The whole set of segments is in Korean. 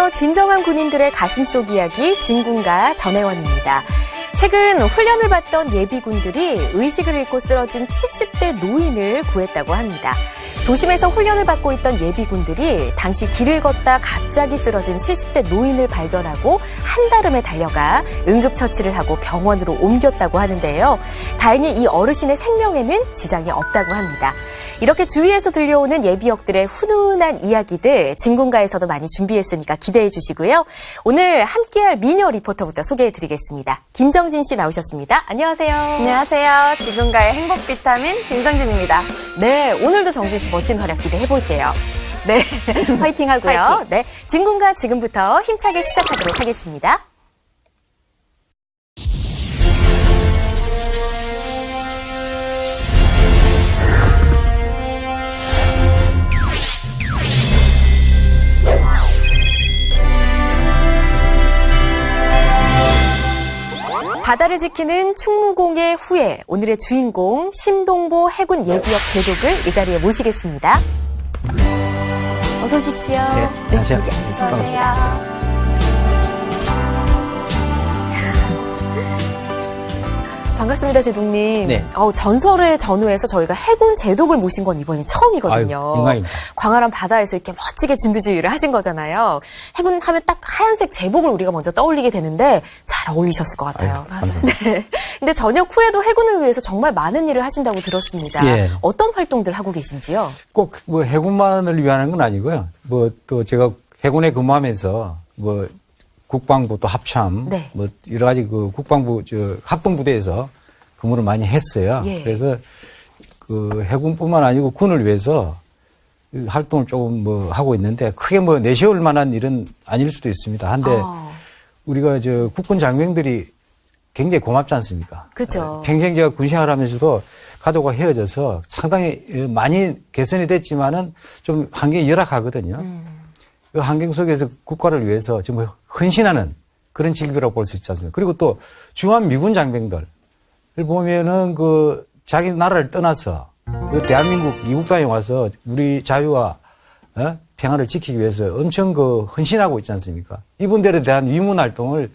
안녕하세요. 진정한 군인들의 가슴 속 이야기 진군가 전혜원입니다. 최근 훈련을 받던 예비군들이 의식을 잃고 쓰러진 70대 노인을 구했다고 합니다. 도심에서 훈련을 받고 있던 예비군들이 당시 길을 걷다 갑자기 쓰러진 70대 노인을 발견하고 한달음에 달려가 응급처치를 하고 병원으로 옮겼다고 하는데요. 다행히 이 어르신의 생명에는 지장이 없다고 합니다. 이렇게 주위에서 들려오는 예비역들의 훈훈한 이야기들 진군가에서도 많이 준비했으니까 기대해 주시고요. 오늘 함께할 미녀 리포터부터 소개해 드리겠습니다. 김정진 씨 나오셨습니다. 안녕하세요. 안녕하세요. 진군가의 행복 비타민 김정진입니다. 네, 오늘도 정진 씨 멋진 활약 기대해 볼게요. 네, 화이팅 하고요. 네, 진군가 지금부터 힘차게 시작하도록 하겠습니다. 지키는 충무공의 후예, 오늘의 주인공 심동보 해군 예비역 제독을 이 자리에 모시겠습니다. 어서 오십시오. 안녕하세요. 여기 앉으시면 됩니다. 반갑습니다, 제독님. 네. 어, 전설의 전후에서 저희가 해군 제독을 모신 건 이번이 처음이거든요. 아유. 광활한 바다에서 이렇게 멋지게 진두지휘를 하신 거잖아요. 해군 하면 딱 하얀색 제복을 우리가 먼저 떠올리게 되는데 잘 어울리셨을 것 같아요. 아유, 감사합니다. 네. 근데 전역 후에도 해군을 위해서 정말 많은 일을 하신다고 들었습니다. 예. 어떤 활동들 하고 계신지요? 꼭 뭐 해군만을 위한 건 아니고요. 뭐 또 제가 해군에 근무하면서 뭐 국방부 또 합참 네. 뭐 여러 가지 그 국방부 저 합동부대에서 근무를 많이 했어요. 예. 그래서 그 해군뿐만 아니고 군을 위해서 이 활동을 조금 뭐 하고 있는데 크게 뭐 내세울 만한 일은 아닐 수도 있습니다. 한데 아, 우리가 저 국군 장병들이 굉장히 고맙지 않습니까? 그죠. 평생 제가 군 생활 하면서도 가족과 헤어져서 상당히 어, 많이 개선이 됐지만은 좀 환경이 열악하거든요. 음. 그 환경 속에서 국가를 위해서 정말 헌신하는 그런 직업이라고 볼 수 있지 않습니까? 그리고 또 주한 미군 장병들을 보면은 그 자기 나라를 떠나서 그 대한민국 이국당에 와서 우리 자유와 어? 평화를 지키기 위해서 엄청 그 헌신하고 있지 않습니까? 이분들에 대한 위문 활동을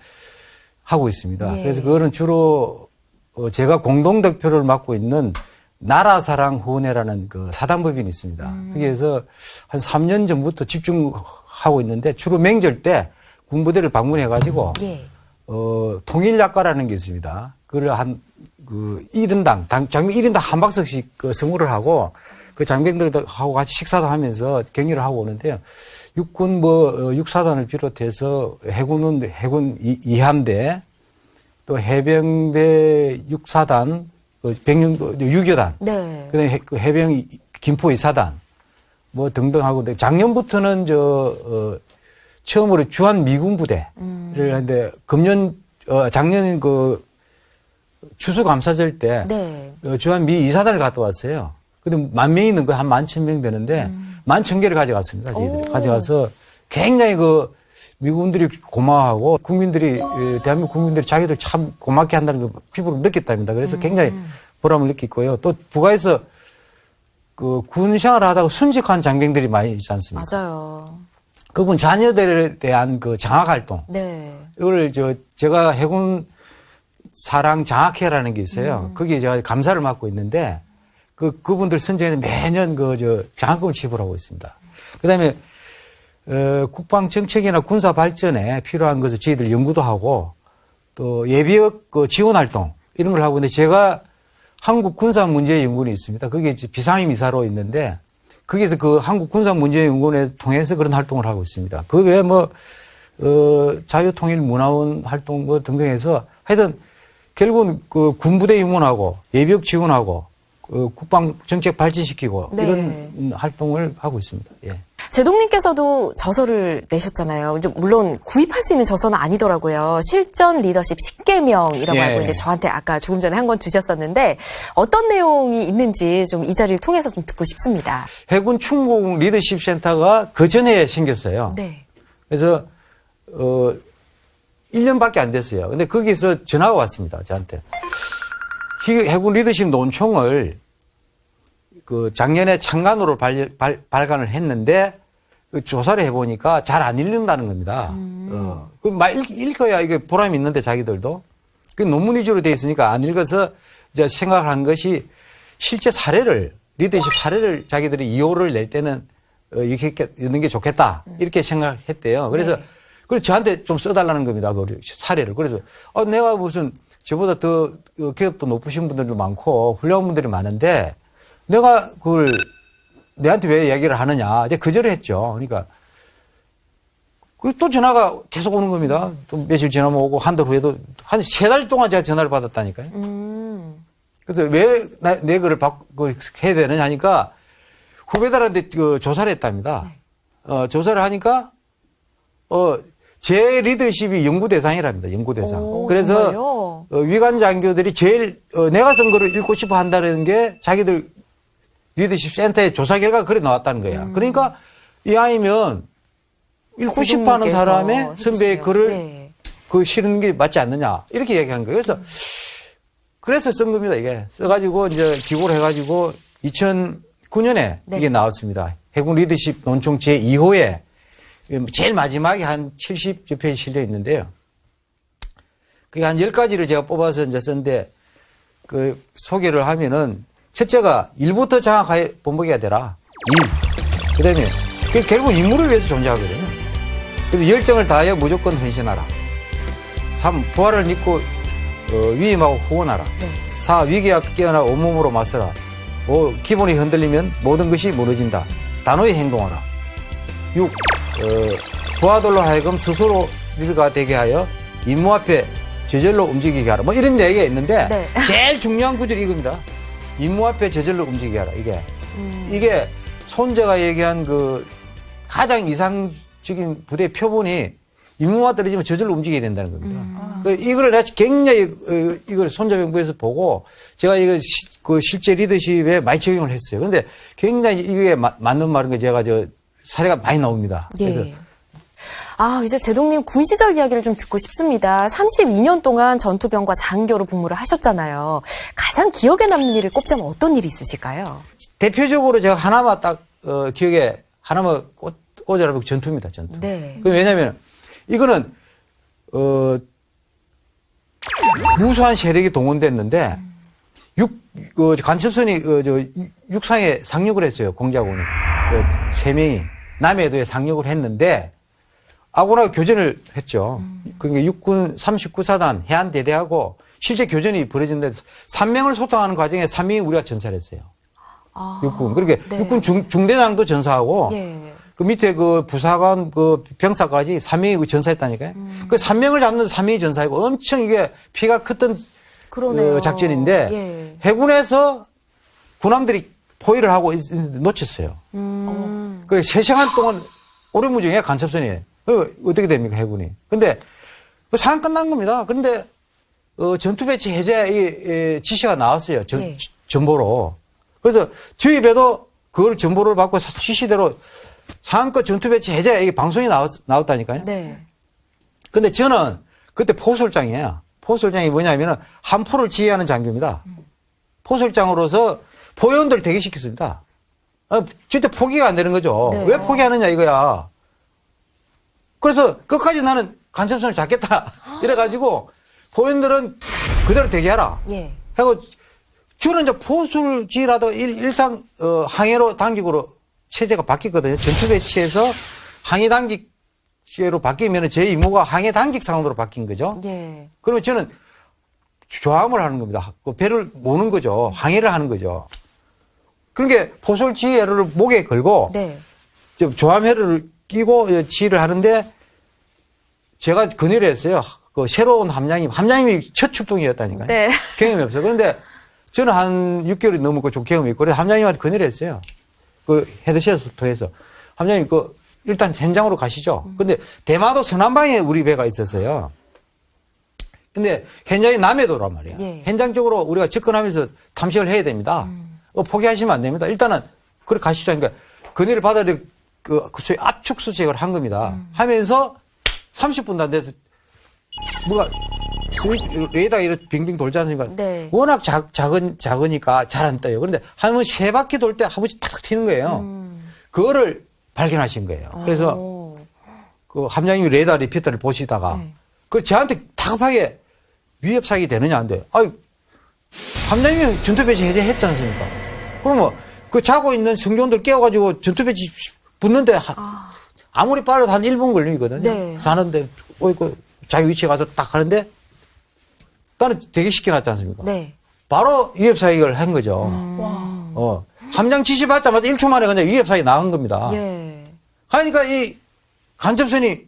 하고 있습니다. 예. 그래서 그거는 주로 어, 제가 공동 득표를 맡고 있는 나라사랑 후원회라는 그 사단법인이 있습니다. 음. 거기에서 한 3년 전부터 집중하고 있는데 주로 명절 때 군부대를 방문해 가지고 예. 어, 통일약과라는 게 있습니다. 그걸 한, 그, 1인당, 당, 장병 1인당 한 박스씩 그 선물을 하고, 그 장병들하고 같이 식사도 하면서 격려를 하고 오는데요. 육군 뭐, 어, 육사단을 비롯해서 해군은 해군 이- 이함대, 또 해병대 육사단, 어, 백령, 유교단, 네. 그다음에 해- 그 해병 이- 김포 이사단 뭐 등등 하고 근데 작년부터는 저 어, 처음으로 주한 미군 부대를 음. 했는데 금년 어, 작년 그 추수 감사절 때 네. 어, 주한 미 이사단을 갔다 왔어요. 근데 만 명이 있는 거 한 만 천 명 되는데 만천 개를 가져갔습니다. 저희들이 음. 오. 가져가서 굉장히 그 미군들이 고마워하고 국민들이 에, 대한민국 국민들이 자기들 참 고맙게 한다는 걸 피부로 느꼈답니다. 음. 그래서 굉장히 보람을 느끼고요. 또 부가에서 그 군 생활을 하다가 순직한 장병들이 많이 있지 않습니까? 맞아요. 그분 자녀들에 대한 그 장학 활동 네. 이걸 저 제가 해군 사랑 장학회라는 게 있어요. 거기에 제가 감사를 맡고 있는데 그 그분들 선정해서 매년 그 저 장학금을 지불하고 있습니다. 그 다음에 어, 국방 정책이나 군사 발전에 필요한 것을 저희들 연구도 하고 또 예비역 그 지원 활동 이런 걸 하고 있는데 제가 한국 군사 문제 연구원이 있습니다. 그게 비상임 이사로 있는데 거기서 그 한국 군사 문제 연구원에 통해서 그런 활동을 하고 있습니다. 그 외에 뭐 어, 자유통일 문화원 활동 뭐 등등 해서 하여튼 결국은 그 군부대 임원하고 예비역 지원하고 그 국방 정책 발전시키고 네. 이런 활동을 하고 있습니다. 예. 제동님께서도 저서를 내셨잖아요. 좀 물론 구입할 수 있는 저서는 아니더라고요. 실전 리더십 10개명이라고 예. 알고 있는데 저한테 아까 조금 전에 한 권 주셨었는데 어떤 내용이 있는지 좀 이 자리를 통해서 좀 듣고 싶습니다. 해군 충공 리더십 센터가 그 전에 생겼어요. 네. 그래서 어 1년밖에 안 됐어요. 근데 거기서 전화가 왔습니다. 저한테. 희- 해군 리더십 논총을 그 작년에 창간으로 발, 발, 발간을 했는데 그 조사를 해보니까 잘 안 읽는다는 겁니다. 어, 그막 읽 어야 이게 보람이 있는데 자기들도. 그 논문 위주로 돼 있으니까 안 읽어서 이제 생각을 한 것이 실제 사례를, 리더십 사례를 자기들이 이호를 낼 때는 어, 이렇게 있는 게 좋겠다. 이렇게 생각했대요. 그래서 네. 그걸 저한테 좀 써달라는 겁니다. 그 사례를. 그래서 어, 내가 무슨 저보다 더 어, 기업도 높으신 분들도 많고 훌륭한 분들이 많은데 내가 그걸 내한테 왜 얘기를 하느냐. 이제 거절을 했죠. 그러니까 그리고 또 전화가 계속 오는 겁니다. 또 며칠 지나면 오고 한 달 후에도 한 세 달 동안 제가 전화를 받았다니까요. 음. 그래서 왜내 거를 받고 해야 되느냐 하니까 후배들한테 그 조사를 했답니다. 어, 조사를 하니까 어, 제 리더십이 연구 대상이랍니다. 연구 대상. 오, 그래서 정말요? 어, 위관 장교들이 제일 어, 내가 쓴 거를 읽고 싶어 한다는 게 자기들 리더십 센터의 조사 결과가 그래 나왔다는 거야. 음. 그러니까 이 아이면 읽고 싶어 하는 사람의 선배의. 글을 네. 그 싫은 게 맞지 않느냐. 이렇게 얘기한 거예요. 그래서 그래서 쓴 겁니다, 이게. 써가지고 이제 기고를 해가지고 2009년에 네. 이게 나왔습니다. 해군 리더십 논총 제2호에 제일 마지막에 한 70여 페이지 실려 있는데요. 그게 한 10가지를 제가 뽑아서 이제 썼는데 그 소개를 하면은 첫째가 일부터 장악하여 본보기가 되라. 일. 그 다음에 결국 인물을 위해서 존재하거든요. 그래서 열정을 다하여 무조건 헌신하라. 3. 부활을 믿고 어, 위임하고 후원하라. 네. 4. 위기 앞 깨어나 온몸으로 맞서라. 5. 기본이 흔들리면 모든 것이 무너진다. 단호히 행동하라. 6. 어, 부하들로 하여금 스스로 일가 되게 하여 임무 앞에 저절로 움직이게 하라. 뭐 이런 얘기가 있는데 네. 제일 중요한 구절이 이겁니다. 임무 앞에 저절로 움직이게 하라. 이게 음. 이게 손재가 얘기한 그 가장 이상적인 부대 표본이 임무가 떨어지면 저절로 움직여야 된다는 겁니다. 그 이걸 내가 굉장히 어, 이걸 손자병부에서 보고 제가 이거 시- 그 실제 리더십에 많이 적용을 했어요. 그런데 굉장히 이게 마- 맞는 말인 게 제가 저 사례가 많이 나옵니다. 그래서 예. 아, 이제 제동님 군 시절 이야기를 좀 듣고 싶습니다. 32년 동안 전투병과 장교로 복무를 하셨잖아요. 가장 기억에 남는 일을 꼽자면 어떤 일이 있으실까요? 대표적으로 제가 하나만 딱 어, 기억에 하나만 꽂, 꽂아라면 전투입니다. 전투. 네. 그 왜냐하면 이거는 어 무수한 세력이 동원됐는데 육 그, 간첩선이 어, 저 육상에 상륙을 했어요 공작원이 그, 세 명이 남해도에 상륙을 했는데 아고나 교전을 했죠. 그게 육군 39사단 해안대대하고 실제 교전이 벌어진데 3명을 소통하는 과정에 3명이 우리가 전사를 했어요. 아, 육군. 그렇게 네. 육군 중, 중대장도 전사하고 예. 그 밑에 그 부사관 그 병사까지 3명이 그 전사했다니까요. 음. 그 3명을 잡는 3명이 전사이고 엄청 이게 피가 컸던. 그 작전인데 예. 해군에서 군함들이 포위를 하고 놓쳤어요. 음. 그래서 3시간 동안 오래무중에 간첩선이에요. 그 어떻게 됩니까, 해군이. 근데 그 상황 끝난 겁니다. 그런데 어, 전투 배치 해제 이, 이 지시가 나왔어요. 전, 예. 전보로. 그래서 저희 배도 그걸 전보를 받고 사- 지시대로 상한껏 전투 배치 해제 이게 방송이 나왔, 나왔다니까요. 네. 근데 저는 그때 포솔장이에요. 포솔장이 뭐냐면은 한포를 지휘하는 장교입니다. 포솔장으로서 포위원들 대기시켰습니다. 아, 절대 포기가 안 되는 거죠. 네. 왜 포기하느냐 이거야. 그래서 끝까지 나는 간첩선을 잡겠다. 이래가지고 포위원들은 그대로 대기하라. 예. 하고 주는 이제 포술 지휘라도 일, 일상 어, 항해로 당직으로 체제가 바뀌거든요. 전투 배치에서 항해 당직제로 바뀌면 제 임무가 항해 당직 상으로 바뀐 거죠. 예. 그러면 저는 조함을 하는 겁니다. 그 배를 모는 거죠. 항해를 하는 거죠. 그러니까 포술 지휘를 목에 걸고 네. 저 조함회를 끼고 지휘를 하는데 제가 건의를 했어요. 그 새로운 함장님, 함장님이 첫 출동이었다니까요. 네. 경험이 없어요. 그런데 저는 한 6개월이 넘었고 좀 경험이 있고 그래서 함장님한테 건의를 했어요. 그 헤드셋을 통해서 함장님 그 일단 현장으로 가시죠. 근데 대마도 서남방에 우리 배가 있었어요. 근데 현장이 남해도란 말이에요. 예. 현장 쪽으로 우리가 접근하면서 탐색을 해야 됩니다. 어, 포기하시면 안 됩니다. 일단은 그래 가시죠. 그러니까 건의를 받아야 될 그, 그 소위 압축 수색을 한 겁니다. 하면서 30분도 안 돼서 뭐가 레이더가 이렇게 빙빙 돌지 않습니까? 네. 워낙 작, 작은, 작으니까 잘 안 떠요. 그런데 한 번 세 바퀴 돌 때 한 번씩 탁 튀는 거예요. 그거를 발견하신 거예요. 그래서 오. 그 함장님이 레이더 repeater를 보시다가 네. 그 저한테 다급하게 위협 사격이 되느냐 안 돼. 아이 함장님이 전투 배치 해제했지 않습니까? 그러면 그 자고 있는 승조원들 깨워가지고 전투 배치 붙는데 하- 아무리 빨라도 한 1분 걸리거든요. 네. 자는데 어, 그 자기 위치에 가서 딱 하는데 나는 대기 시켜놨지 않습니까? 네. 바로 위협 사격을 한 거죠. 어. 함장 지시 받자마자 1초 만에 그냥 위협 사격이 나간 겁니다. 예. 그러니까 이 간접선이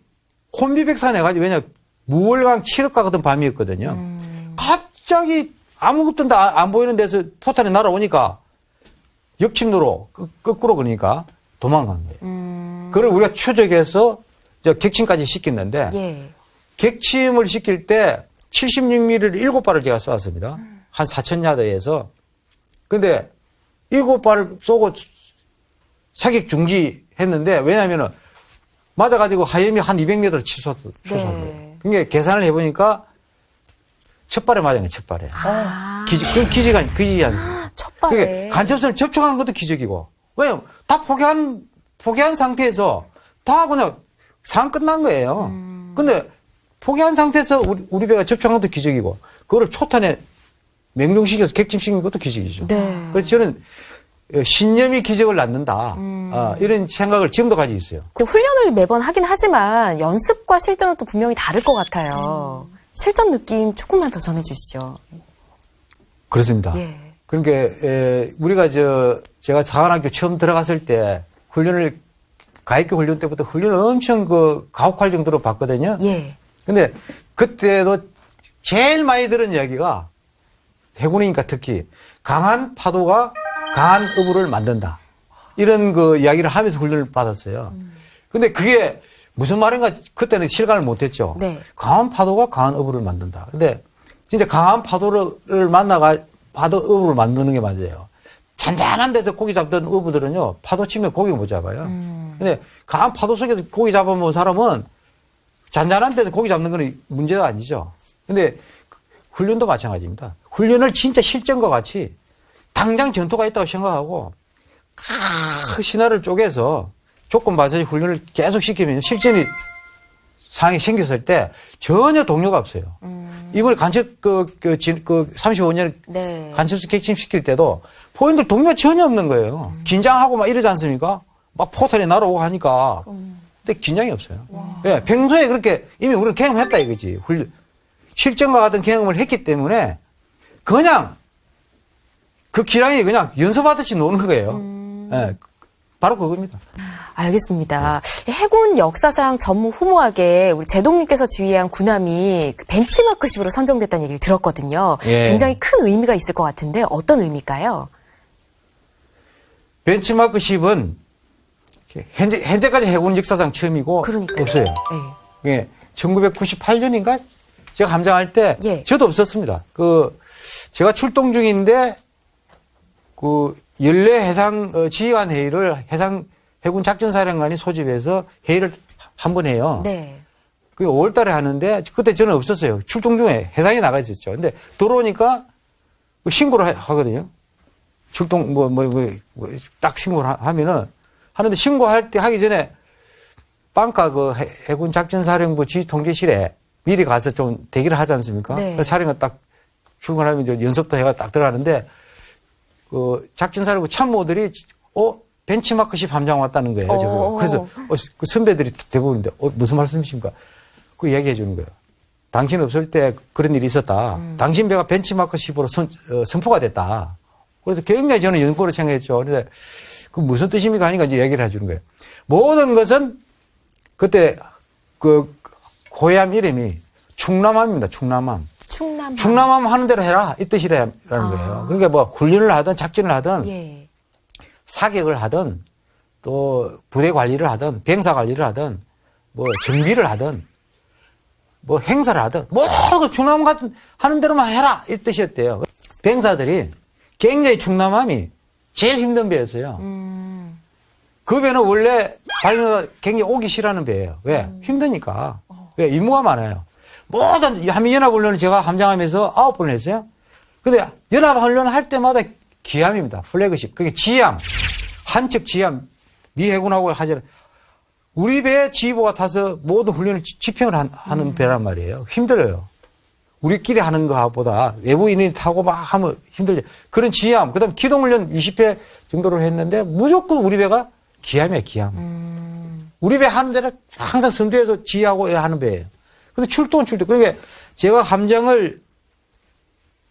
혼비백산해 가지고 왜냐 무월강 7억 가거든 밤이었거든요. 갑자기 아무것도 다 안 보이는 데서 포탄이 날아오니까 역침로로 끄- 거꾸로 그러니까 도망간 거예요. 음. 그걸 우리가 추적해서 객침까지 시켰는데 예. 객침을 시킬 때 76mm를 7발을 제가 쏘았습니다. 한 4,000야드에서. 근데 7발을 쏘고 사격 중지했는데 왜냐면은 맞아가지고 하염이 한 200m를 치솟, 치솟은 네. 거예요. 그러니까 계산을 해보니까 첫 발에 맞은 거예요, 첫 발에. 아. 기지, 그 기지가, 기지 아니에요. 첫 발에. 간접선을 접촉한 것도 기적이고. 왜냐면 다 포기한, 포기한 상태에서 다 그냥 상황 끝난 거예요. 음. 근데 포기한 상태에서 우리, 우리 배가 접촉한 것도 기적이고, 그거를 초탄에 맹동시켜서 객침시킨 것도 기적이죠. 네. 그래서 저는 어, 신념이 기적을 낳는다. 음. 아, 이런 생각을 지금도 가지고 있어요. 훈련을 매번 하긴 하지만 연습과 실전은 또 분명히 다를 것 같아요. 실전 느낌 조금만 더 전해주시죠. 그렇습니다. 예. 그러니까 에, 우리가 저 제가 사관학교 처음 들어갔을 때 훈련을 가입교 훈련 때부터 훈련을 엄청 그 가혹할 정도로 봤거든요. 예. 근데 그때도 제일 많이 들은 이야기가 해군이니까 특히 강한 파도가 강한 어부를 만든다. 이런 그 이야기를 하면서 훈련을 받았어요. 근데 그게 무슨 말인가 그때는 실감을 못했죠. 네. 강한 파도가 강한 어부를 만든다. 근데 진짜 강한 파도를 만나가 파도 어부를 만드는 게 맞아요. 잔잔한 데서 고기 잡던 어부들은요 파도 치면 고기를 못 잡아요. 근데 강한 파도 속에서 고기 잡아본 사람은 잔잔한 데서 고기 잡는 거는 문제가 아니죠. 근데 그 훈련도 마찬가지입니다. 훈련을 진짜 실전과 같이 당장 전투가 있다고 생각하고 그 신화를 쪼개서 조건 맞춰서 훈련을 계속 시키면 실전이 상황이 생겼을 때 전혀 동료가 없어요. 이걸 간첩 그, 그, 진- 그 35년 네. 간첩수 객침시킬 때도 포인들 동료가 전혀 없는 거예요. 긴장하고 막 이러지 않습니까? 막 포탄이 날아오고 하니까. 근데 긴장이 없어요. 예, 평소에 그렇게 이미 우리는 경험했다 이거지. 훈련. 실전과 같은 경험을 했기 때문에 그냥 그 기량이 그냥 연습하듯이 노는 거예요. 예, 바로 그겁니다. 알겠습니다. 해군 역사상 전무후무하게 우리 제동님께서 지휘한 군함이 그 벤치마크식으로 선정됐다는 얘기를 들었거든요. 예. 굉장히 큰 의미가 있을 것 같은데 어떤 의미일까요? 벤치마크 10은 현재, 현재까지 해군 역사상 처음이고 그러니까요. 없어요. 예. 예, 1998년인가 제가 함장할 때 예. 저도 없었습니다. 그 제가 출동 중인데 그 연례 해상 어, 지휘관 회의를 해상 해군 작전사령관이 소집해서 회의를 한 번 해요. 네. 그 5월 달에 하는데 그때 저는 없었어요. 출동 중에 해상에 나가 있었죠. 근데 들어오니까 그 신고를 하- 하거든요. 출동 뭐뭐뭐딱 신고를 하- 하면은 하는데 신고할 때 하기 전에 빵가 그 해- 해군 작전사령부 지휘통제실에 미리 가서 좀 대기를 하지 않습니까? 네. 사령관 딱 출근하면 이제 연습도 해가 딱 들어가는데 그 작전사령부 참모들이 어 벤치마크십 함장 왔다는 거예요. 어. 저거. 그래서 어, 그 선배들이 대부분인데 어, 무슨 말씀이십니까? 그 얘기해 주는 거예요. 당신 없을 때 그런 일이 있었다. 당신 배가 벤치마크십으로 선, 어, 선포가 됐다. 그래서 굉장히 저는 연고로 생각했죠. 그런데 그 무슨 뜻입니까 하니까 이제 얘기를 해주는 거예요. 모든 것은 그때 그 고향 이름이 충남함입니다. 충남함. 충남. 충남함 하는 대로 해라 이 뜻이라는 거예요. 그러니까 뭐 훈련을 하든 작전을 하든 예. 사격을 하든 또 부대 관리를 하든 병사 관리를 하든 뭐 정비를 하든 뭐 행사를 하든 모두 충남 같은 하는 대로만 해라 이 뜻이었대요. 병사들이 굉장히 충남함이 제일 힘든 배였어요. 음. 그 배는 원래 발리가 굉장히 오기 싫어하는 배예요. 왜? 힘드니까. 왜? 임무가 많아요. 모든 한미연합훈련을 제가 함장하면서 아홉 번을 했어요. 근데 연합훈련 할 때마다 기함입니다. 플래그십. 그게 지함. 한척 지함 미 해군하고 하잖아요. 우리 배에 지휘부가 타서 모든 훈련을 지- 집행을 한- 하는 배란 말이에요. 힘들어요. 우리끼리 하는 거보다 외부인이 타고 막 하면 힘들죠. 그런 지함, 그 다음에 기동훈련 20회 정도를 했는데 무조건 우리 배가 기함이에요, 기함. 우리 배 하는 데는 항상 선두에서 지휘하고 하는 배예요. 근데 출동은 출동. 그러니까 제가 함정을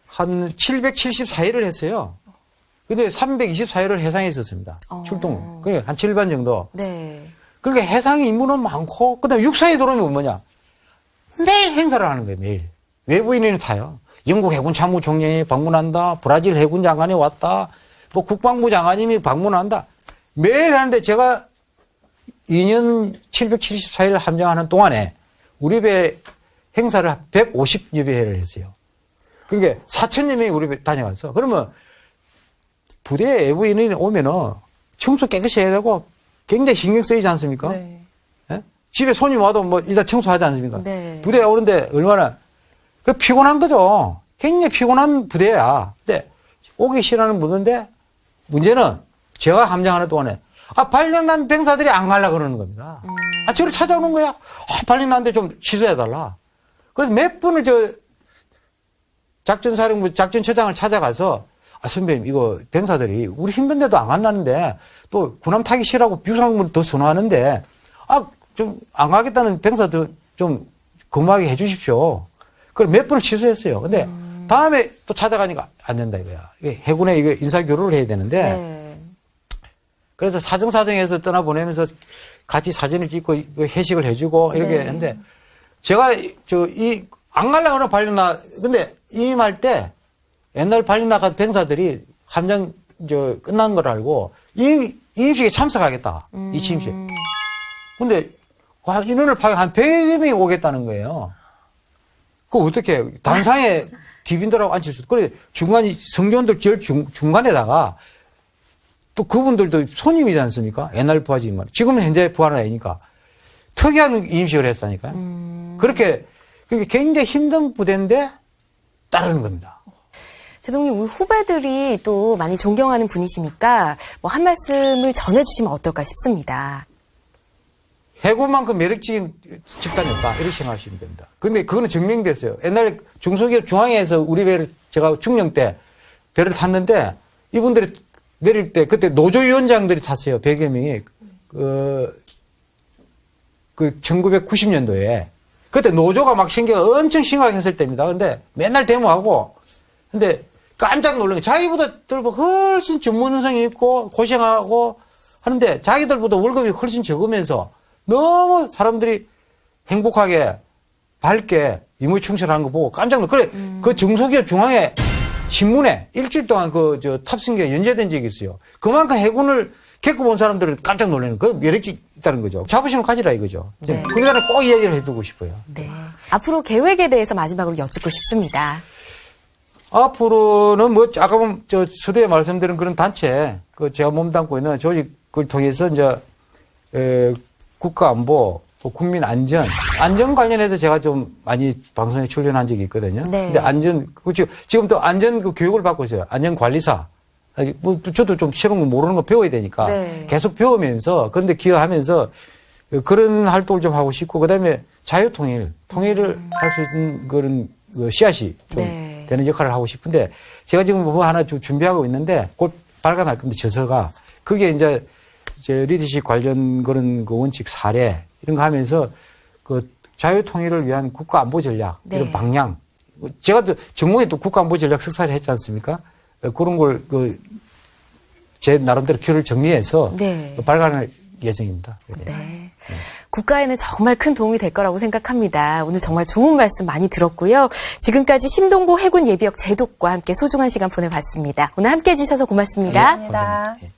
한 774일을 했어요. 근데 324일을 해상에 있었습니다. 어. 출동. 그러니까 한 7반 정도. 네. 그러니까 해상에 임무는 많고, 그 다음에 육사에 들어오면 뭐냐. 매일 행사를 하는 거예요, 매일. 외부인이 타요. 영국 해군 참모총장이 방문한다. 브라질 해군 장관이 왔다. 뭐 국방부 장관님이 방문한다. 매일 하는데 제가 2년 774일 함정하는 동안에 우리 배 행사를 150여 배를 했어요. 그러니까 4천여 명이 우리 배 다녀왔어. 그러면 부대에 외부인이 오면은 청소 깨끗이 해야 되고 굉장히 신경 쓰이지 않습니까? 네. 예? 집에 손님 와도 뭐 일단 청소하지 않습니까? 네. 부대에 오는데 얼마나 그 피곤한 거죠. 굉장히 피곤한 부대야. 근데 오기 싫어하는 분인데 문제는 제가 함장하는 동안에 아 발령난 병사들이 안 가려 그러는 겁니다. 아 저를 찾아오는 거야. 아, 발령났는데 좀 취소해 달라. 그래서 몇 분을 저 작전사령부 작전처장을 찾아가서 아 선배님 이거 병사들이 우리 힘든데도 안 간다는데 또 군함 타기 싫어하고 비상물 더 선호하는데 아 좀 안 가겠다는 병사들 좀 근무하게 해 주십시오. 그걸 몇 번을 취소했어요. 근데 다음에 또 찾아가니까 안 된다 이거야. 해군에 이거 인사 교류를 해야 되는데 네. 그래서 사정사정해서 떠나보내면서 같이 사진을 찍고 이거 회식을 해주고 이렇게 네. 했는데 제가 저 이 안 갈라 그러면 발령나 근데 임할 때 옛날 발령나간 병사들이 함장 저 끝난 걸 알고 임 임식에 참석하겠다 이 취임식. 근데 와, 인원을 파악 한 100여 명이 오겠다는 거예요. 그 어떻게 단상에 디빈들하고 앉힐 수 그래 중간이 성전들 제일 중, 중간에다가 또 그분들도 손님이지 않습니까? 옛날 부하지만 지금은 현재 부하는 아니니까 특이한 임식을 했다니까요. 그렇게 그렇게 굉장히 힘든 부대인데 따르는 겁니다. 제동님, 우리 후배들이 또 많이 존경하는 분이시니까 뭐 한 말씀을 전해주시면 어떨까 싶습니다. 해군만큼 매력적인 집단이 없다. 이렇게 생각하시면 됩니다. 근데 그거는 증명됐어요. 옛날에 중소기업 중앙에서 우리 배를 제가 중령 때 배를 탔는데 이분들이 내릴 때 그때 노조위원장들이 탔어요. 100여 명이. 그, 그 1990년도에. 그때 노조가 막 생겨가 엄청 심각했을 때입니다. 근데 맨날 데모하고 근데 깜짝 놀란 게 자기보다 훨씬 전문성이 있고 고생하고 하는데 자기들보다 월급이 훨씬 적으면서 너무 사람들이 행복하게 밝게 임무 충실하는 거 보고 깜짝 놀. 그래 그 중소기업 중앙에 신문에 일주일 동안 그 저 탑승기가 연재된 적이 있어요. 그만큼 해군을 겪어본 사람들은 깜짝 놀라는 그 매력이 있다는 거죠. 자부심을 가지라 이거죠. 네. 그러니까 꼭 이야기를 해두고 싶어요. 네. 앞으로 계획에 대해서 마지막으로 여쭙고 싶습니다. 앞으로는 뭐 아까 보면 저 서두에 말씀드린 그런 단체 그 제가 몸담고 있는 조직을 통해서 이제 에, 국가안보, 뭐 국민 안전, 안전 관련해서 제가 좀 많이 방송에 출연한 적이 있거든요. 네. 근데 안전 그렇죠. 지금 또 안전 그 교육을 받고 있어요. 안전 관리사. 아니, 뭐 저도 좀 새로운 거 모르는 거 배워야 되니까 네. 계속 배우면서 그런데 기여하면서 그런 활동을 좀 하고 싶고 그다음에 자유통일, 통일을 할수 있는 그런 그 씨앗이 좀 네. 되는 역할을 하고 싶은데 제가 지금 뭐 하나 좀 준비하고 있는데 곧 발간할 겁니다. 저서가 그게 이제 제 리더십 관련 그런 그 원칙 사례 이런 거 하면서 그 자유 통일을 위한 국가 안보 전략 네. 이런 방향 제가 또 전공에 또 국가 안보 전략 석사를 했지 않습니까? 어, 그런 걸 그 제 나름대로 글을 정리해서 네. 발간할 예정입니다. 예. 네. 국가에는 정말 큰 도움이 될 거라고 생각합니다. 오늘 정말 좋은 말씀 많이 들었고요. 지금까지 심동보 해군 예비역 제독과 함께 소중한 시간 보내봤습니다. 오늘 함께 해주셔서 고맙습니다. 감사합니다. 예.